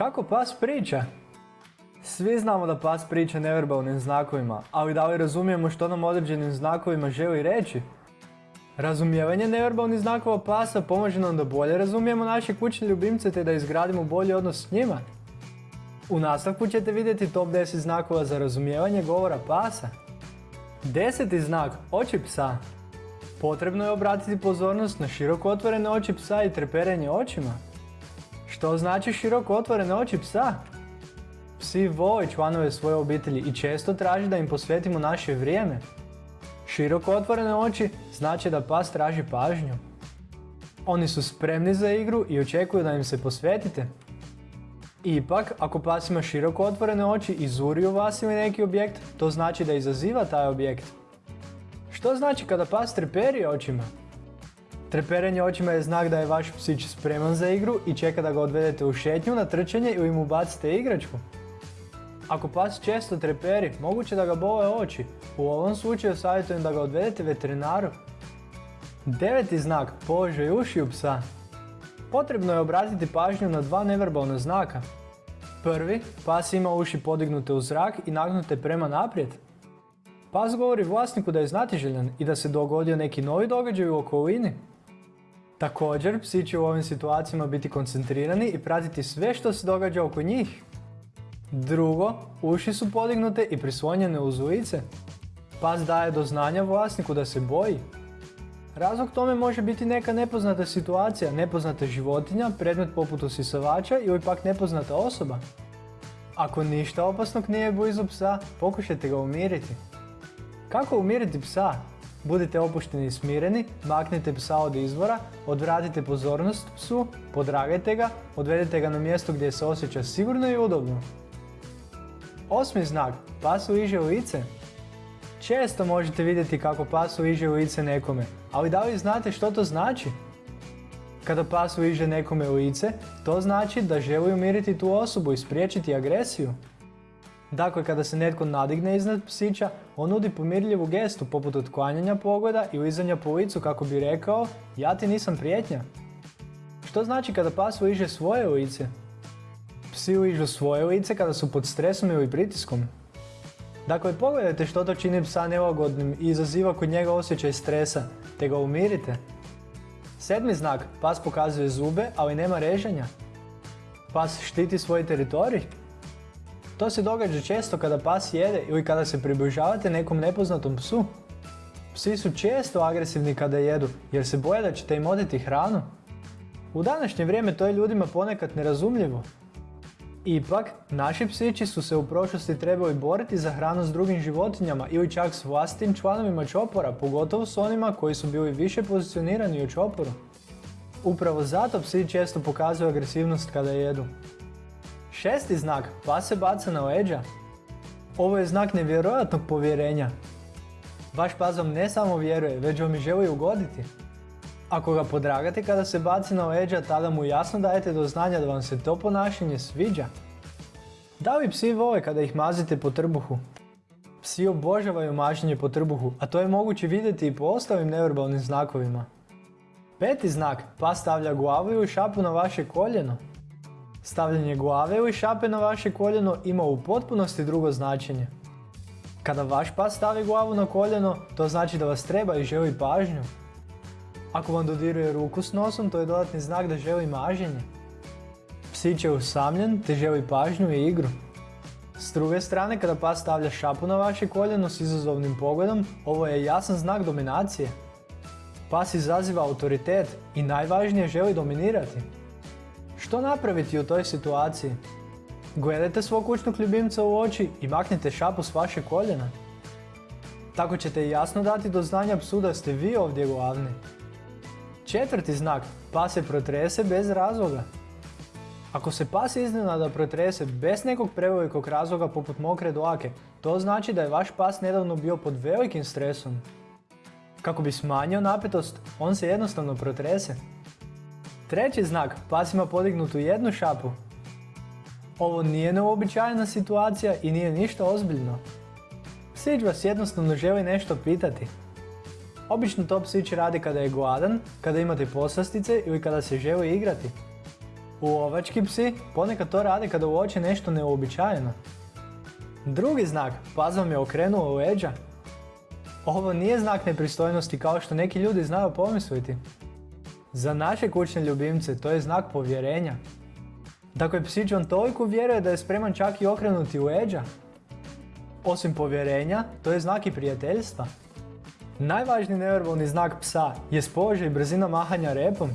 Kako pas priča? Svi znamo da pas priča neverbalnim znakovima, ali da li razumijemo što nam određenim znakovima želi reći? Razumijevanje neverbalnih znakova pasa pomaže nam da bolje razumijemo naše kućne ljubimce te da izgradimo bolji odnos s njima. U nastavku ćete vidjeti top 10 znakova za razumijevanje govora pasa. Deseti znak, oči psa. Potrebno je obratiti pozornost na široko otvorene oči psa i treperenje očima. Što znači široko otvorene oči psa? Psi vole članove svoje obitelji i često traži da im posvetimo naše vrijeme. Široko otvorene oči znači da pas traži pažnju. Oni su spremni za igru i očekuju da im se posvetite. Ipak, ako pas ima široko otvorene oči i zuri u vas ili neki objekt, to znači da izaziva taj objekt. Što znači kada pas treperi očima? Treperenje očima je znak da je vaš psić spreman za igru i čeka da ga odvedete u šetnju na trčanje ili mu bacite igračku. Ako pas često treperi, moguće da ga bole oči. U ovom slučaju savjetujem da ga odvedete veterinaru. Deveti znak, položaj ušiju psa. Potrebno je obratiti pažnju na dva neverbalna znaka. Prvi, pas ima uši podignute u zrak i nagnute prema naprijed. Pas govori vlasniku da je znatiželjan i da se dogodio neki novi događaj u okolini. Također, psi će u ovim situacijama biti koncentrirani i pratiti sve što se događa oko njih. Drugo, uši su podignute i prislonjene uz ulice. Pas daje do znanja vlasniku da se boji. Razlog tome može biti neka nepoznata situacija, nepoznata životinja, predmet poput usisavača ili pak nepoznata osoba. Ako ništa opasnog nije blizu psa, pokušajte ga umiriti. Kako umiriti psa? Budite opušteni i smireni, maknite psa od izvora, odvratite pozornost psu, podragajte ga, odvedite ga na mjesto gdje se osjeća sigurno i udobno. Osmi znak, pas liže lice. Često možete vidjeti kako pas liže lice nekome, ali da li znate što to znači? Kada pas liže nekome lice, to znači da želi umiriti tu osobu i spriječiti agresiju. Dakle, kada se netko nadigne iznad psića, on nudi pomirljivu gestu poput otklanjanja pogleda i lizanja po licu kako bi rekao ja ti nisam prijetnja. Što znači kada pas liže svoje lice? Psi ližu svoje lice kada su pod stresom ili pritiskom. Dakle, pogledajte što to čini psa nelagodnim i izaziva kod njega osjećaj stresa, te ga umirite. Sedmi znak, pas pokazuje zube, ali nema reženja. Pas štiti svoj teritorij. To se događa često kada pas jede ili kada se približavate nekom nepoznatom psu. Psi su često agresivni kada jedu jer se boje da ćete im odeti hranu. U današnje vrijeme to je ljudima ponekad nerazumljivo. Ipak, naši psići su se u prošlosti trebali boriti za hranu s drugim životinjama ili čak s vlastitim članovima čopora, pogotovo s onima koji su bili više pozicionirani u čoporu. Upravo zato psi često pokazuju agresivnost kada jedu. Šesti znak, pas se baca na leđa. Ovo je znak nevjerojatnog povjerenja. Vaš pas vam ne samo vjeruje, već vam i želi ugoditi. Ako ga podragate kada se baci na leđa, tada mu jasno dajete do znanja da vam se to ponašanje sviđa. Da li psi vole kada ih mazite po trbuhu? Psi obožavaju maženje po trbuhu, a to je moguće vidjeti i po ostalim neverbalnim znakovima. Peti znak, pas stavlja glavu ili šapu na vaše koljeno. Stavljanje glave ili šape na vaše koljeno ima u potpunosti drugo značenje. Kada vaš pas stavi glavu na koljeno, to znači da vas treba i želi pažnju. Ako vam dodiruje ruku s nosom, to je dodatni znak da želi maženje. Psić je usamljen te želi pažnju i igru. S druge strane, kada pas stavlja šapu na vaše koljeno s izazovnim pogledom, ovo je jasan znak dominacije. Pas izaziva autoritet i najvažnije želi dominirati. Što napraviti u toj situaciji? Gledajte svog kućnog ljubimca u oči i maknite šapu s vaše koljena. Tako ćete jasno dati do znanja psu da ste vi ovdje glavni. Četvrti znak, pas se protrese bez razloga. Ako se pas iznenada protrese bez nekog prevelikog razloga poput mokre dlake, to znači da je vaš pas nedavno bio pod velikim stresom. Kako bi smanjio napetost, on se jednostavno protrese. Treći znak, pas ima podignutu jednu šapu. Ovo nije neobičajna situacija i nije ništa ozbiljno. Psić vas jednostavno želi nešto pitati. Obično to psić radi kada je gladan, kada imate poslastice ili kada se želi igrati. Lovački psi ponekad to rade kada uoče nešto neuobičajeno. Drugi znak, pas vam je okrenuo leđa. Ovo nije znak nepristojnosti kao što neki ljudi znaju pomisliti. Za naše kućne ljubimce to je znak povjerenja. Dakle, psić vam toliko vjeruje da je spreman čak i okrenuti leđa. Osim povjerenja, to je znak i prijateljstva. Najvažniji neverbalni znak psa je položaj i brzina mahanja repom.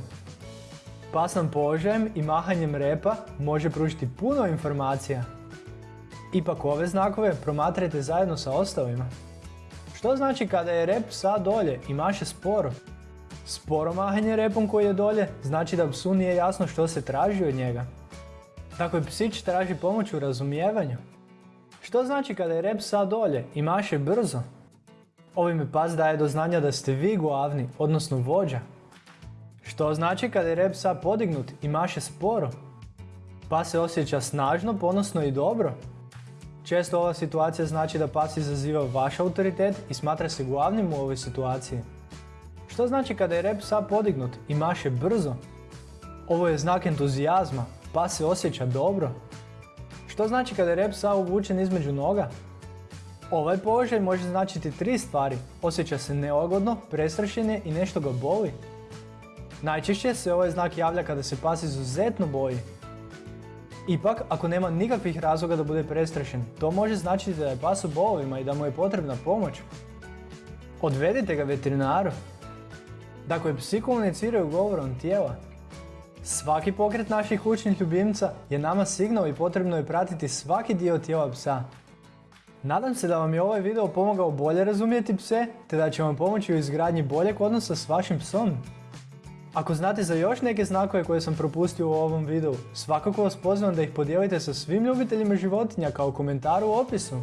Pas nam položajem i mahanjem repa može pružiti puno informacija. Ipak ove znakove promatrajte zajedno sa ostalima. Što znači kada je rep psa dolje i maše sporo? Sporo mahanje repom koji je dolje znači da psu nije jasno što se traži od njega. Dakle, psić traži pomoć u razumijevanju. Što znači kada je rep psa dolje i maše brzo? Ovime pas daje do znanja da ste vi glavni, odnosno vođa. Što znači kada je rep psa podignut i maše sporo? Pas se osjeća snažno, ponosno i dobro. Često ova situacija znači da pas izaziva vaš autoritet i smatra se glavnim u ovoj situaciji. Što znači kada je rep psa podignut i maše brzo? Ovo je znak entuzijazma, pas se osjeća dobro. Što znači kada je rep psa uvučen između noga? Ovaj položaj može značiti tri stvari. Osjeća se neugodno, prestrašen je i nešto ga boli. Najčešće se ovaj znak javlja kada se pas izuzetno boji. Ipak, ako nema nikakvih razloga da bude prestrašen, to može značiti da je pas u bolovima i da mu je potrebna pomoć. Odvedite ga veterinaru. Dakle, psi komuniciraju govorom tijela. Svaki pokret naših kućnih ljubimca je nama signal i potrebno je pratiti svaki dio tijela psa. Nadam se da vam je ovaj video pomogao bolje razumjeti pse, te da će vam pomoći u izgradnji boljeg odnosa s vašim psom. Ako znate za još neke znakove koje sam propustio u ovom videu, svakako vas pozivam da ih podijelite sa svim ljubiteljima životinja kao komentar u opisu.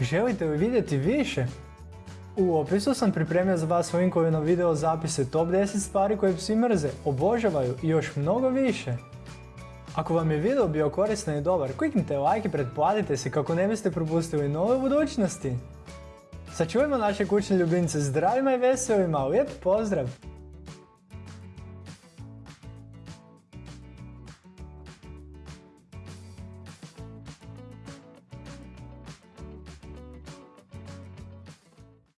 Želite li vidjeti više? U opisu sam pripremio za vas linkove na video zapise top 10 stvari koje psi mrze, obožavaju i još mnogo više. Ako vam je video bio koristan i dobar, kliknite like i pretplatite se kako ne biste propustili nove budućnosti. Sačuvajmo naše kućne ljubimce zdravima i veselima, lijep pozdrav!